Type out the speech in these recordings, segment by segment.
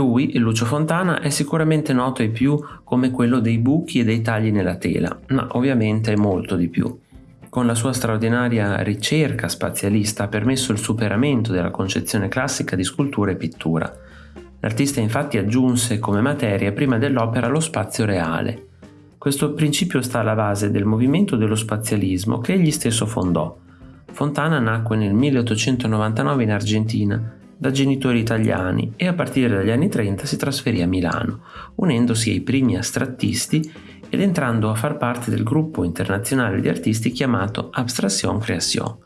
Lui, Lucio Fontana, è sicuramente noto ai più come quello dei buchi e dei tagli nella tela, ma ovviamente è molto di più. Con la sua straordinaria ricerca spazialista ha permesso il superamento della concezione classica di scultura e pittura. L'artista infatti aggiunse come materia prima dell'opera lo spazio reale. Questo principio sta alla base del movimento dello spazialismo che egli stesso fondò. Fontana nacque nel 1899 in Argentina da genitori italiani e a partire dagli anni 30 si trasferì a Milano, unendosi ai primi astrattisti ed entrando a far parte del gruppo internazionale di artisti chiamato Abstraction Création.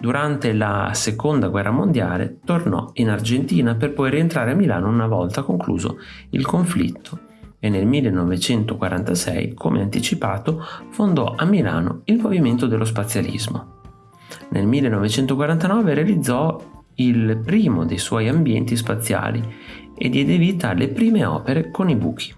Durante la seconda guerra mondiale tornò in Argentina per poi rientrare a Milano una volta concluso il conflitto e nel 1946, come anticipato, fondò a Milano il movimento dello spazialismo. Nel 1949 realizzò il primo dei suoi ambienti spaziali e diede vita alle prime opere con i buchi.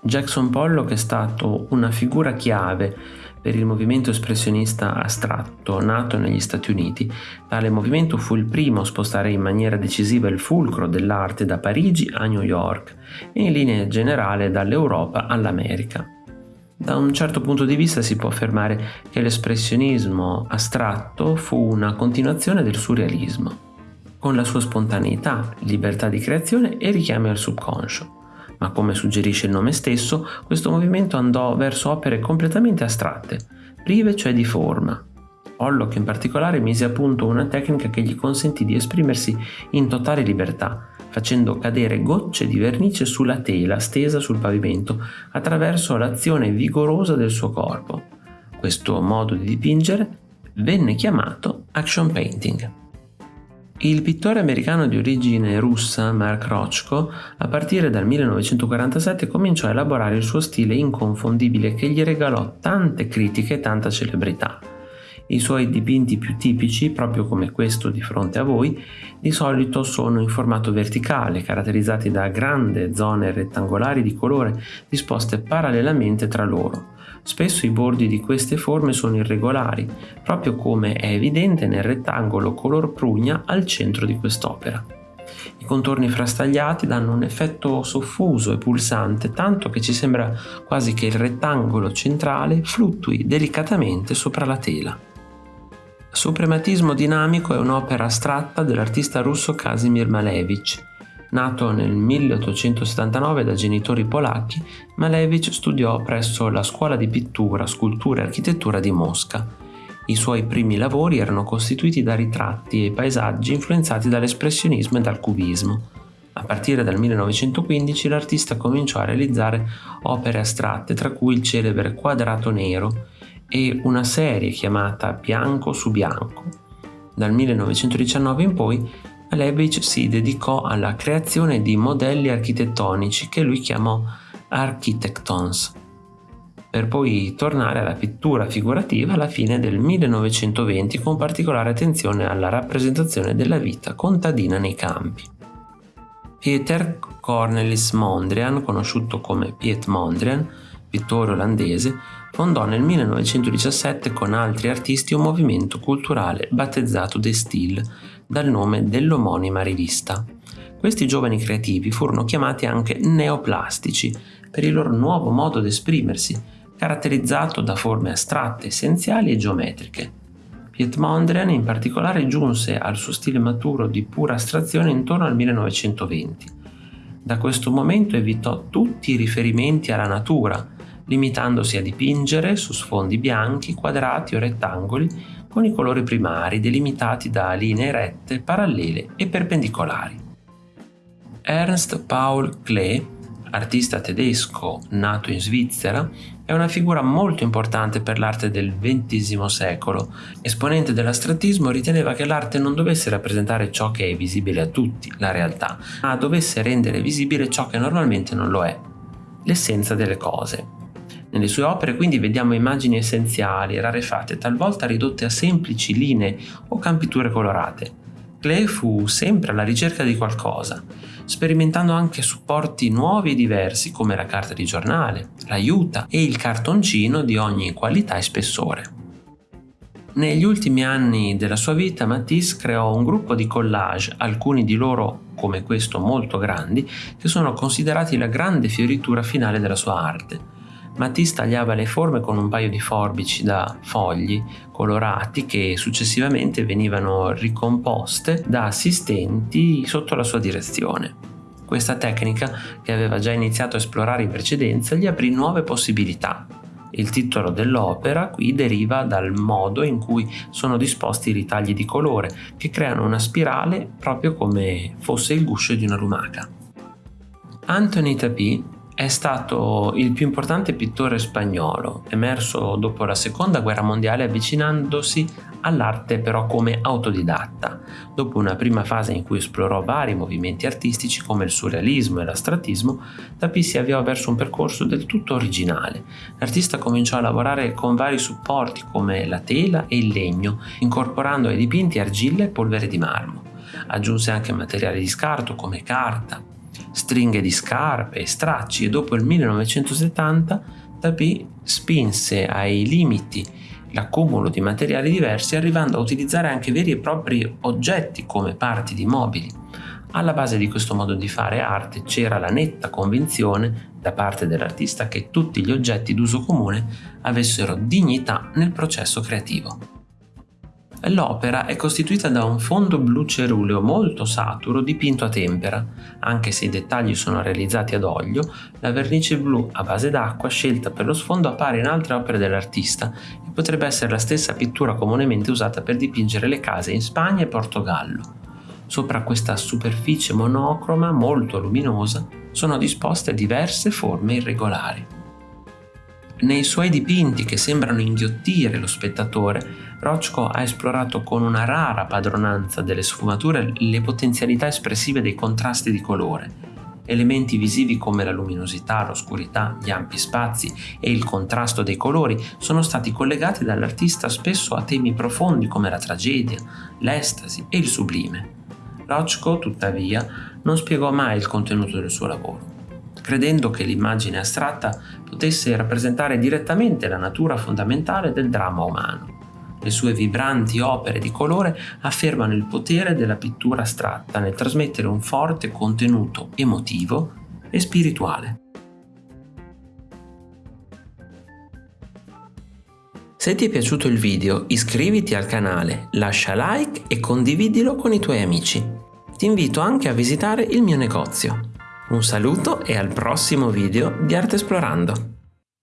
Jackson Pollock è stato una figura chiave per il movimento espressionista astratto nato negli Stati Uniti. Tale movimento fu il primo a spostare in maniera decisiva il fulcro dell'arte da Parigi a New York e in linea generale dall'Europa all'America. Da un certo punto di vista si può affermare che l'espressionismo astratto fu una continuazione del surrealismo, con la sua spontaneità, libertà di creazione e richiami al subconscio. Ma come suggerisce il nome stesso, questo movimento andò verso opere completamente astratte, prive cioè di forma. Pollock in particolare mise a punto una tecnica che gli consentì di esprimersi in totale libertà, facendo cadere gocce di vernice sulla tela stesa sul pavimento attraverso l'azione vigorosa del suo corpo. Questo modo di dipingere venne chiamato action painting. Il pittore americano di origine russa Mark Rochko, a partire dal 1947 cominciò a elaborare il suo stile inconfondibile che gli regalò tante critiche e tanta celebrità. I suoi dipinti più tipici, proprio come questo di fronte a voi, di solito sono in formato verticale, caratterizzati da grandi zone rettangolari di colore disposte parallelamente tra loro. Spesso i bordi di queste forme sono irregolari, proprio come è evidente nel rettangolo color prugna al centro di quest'opera. I contorni frastagliati danno un effetto soffuso e pulsante, tanto che ci sembra quasi che il rettangolo centrale fluttui delicatamente sopra la tela. Suprematismo dinamico è un'opera astratta dell'artista russo Kazimir Malevich. Nato nel 1879 da genitori polacchi, Malevich studiò presso la Scuola di Pittura, Scultura e Architettura di Mosca. I suoi primi lavori erano costituiti da ritratti e paesaggi influenzati dall'espressionismo e dal cubismo. A partire dal 1915 l'artista cominciò a realizzare opere astratte, tra cui il celebre Quadrato Nero, e una serie chiamata Bianco su Bianco. Dal 1919 in poi Malevich si dedicò alla creazione di modelli architettonici che lui chiamò Architectons, per poi tornare alla pittura figurativa alla fine del 1920 con particolare attenzione alla rappresentazione della vita contadina nei campi. Peter Cornelis Mondrian, conosciuto come Piet Mondrian, pittore olandese, fondò nel 1917 con altri artisti un movimento culturale battezzato De Stil dal nome dell'omonima rivista. Questi giovani creativi furono chiamati anche neoplastici per il loro nuovo modo di esprimersi, caratterizzato da forme astratte, essenziali e geometriche. Piet Mondrian in particolare giunse al suo stile maturo di pura astrazione intorno al 1920. Da questo momento evitò tutti i riferimenti alla natura, limitandosi a dipingere su sfondi bianchi, quadrati o rettangoli con i colori primari delimitati da linee rette, parallele e perpendicolari. Ernst Paul Klee, artista tedesco nato in Svizzera, è una figura molto importante per l'arte del XX secolo. Esponente dell'astrattismo riteneva che l'arte non dovesse rappresentare ciò che è visibile a tutti, la realtà, ma dovesse rendere visibile ciò che normalmente non lo è, l'essenza delle cose. Nelle sue opere quindi vediamo immagini essenziali, rarefatte, talvolta ridotte a semplici linee o campiture colorate. Klee fu sempre alla ricerca di qualcosa, sperimentando anche supporti nuovi e diversi come la carta di giornale, l'aiuta e il cartoncino di ogni qualità e spessore. Negli ultimi anni della sua vita Matisse creò un gruppo di collage, alcuni di loro come questo molto grandi, che sono considerati la grande fioritura finale della sua arte. Matisse tagliava le forme con un paio di forbici da fogli colorati che successivamente venivano ricomposte da assistenti sotto la sua direzione. Questa tecnica, che aveva già iniziato a esplorare in precedenza, gli aprì nuove possibilità. Il titolo dell'opera qui deriva dal modo in cui sono disposti i ritagli di colore, che creano una spirale proprio come fosse il guscio di una lumaca. Anthony Tapie è stato il più importante pittore spagnolo, emerso dopo la seconda guerra mondiale avvicinandosi all'arte però come autodidatta. Dopo una prima fase in cui esplorò vari movimenti artistici come il surrealismo e l'astrattismo, Tapie si avviò verso un percorso del tutto originale. L'artista cominciò a lavorare con vari supporti come la tela e il legno, incorporando ai dipinti argilla e polvere di marmo. Aggiunse anche materiali di scarto come carta, stringhe di scarpe e stracci e dopo il 1970 Tapie spinse ai limiti l'accumulo di materiali diversi arrivando a utilizzare anche veri e propri oggetti come parti di mobili. Alla base di questo modo di fare arte c'era la netta convinzione da parte dell'artista che tutti gli oggetti d'uso comune avessero dignità nel processo creativo. L'opera è costituita da un fondo blu ceruleo molto saturo dipinto a tempera. Anche se i dettagli sono realizzati ad olio, la vernice blu a base d'acqua scelta per lo sfondo appare in altre opere dell'artista e potrebbe essere la stessa pittura comunemente usata per dipingere le case in Spagna e Portogallo. Sopra questa superficie monocroma molto luminosa sono disposte diverse forme irregolari. Nei suoi dipinti che sembrano inghiottire lo spettatore, Rochko ha esplorato con una rara padronanza delle sfumature le potenzialità espressive dei contrasti di colore. Elementi visivi come la luminosità, l'oscurità, gli ampi spazi e il contrasto dei colori sono stati collegati dall'artista spesso a temi profondi come la tragedia, l'estasi e il sublime. Rochko, tuttavia, non spiegò mai il contenuto del suo lavoro credendo che l'immagine astratta potesse rappresentare direttamente la natura fondamentale del dramma umano. Le sue vibranti opere di colore affermano il potere della pittura astratta nel trasmettere un forte contenuto emotivo e spirituale. Se ti è piaciuto il video iscriviti al canale, lascia like e condividilo con i tuoi amici. Ti invito anche a visitare il mio negozio. Un saluto e al prossimo video di Arte Esplorando!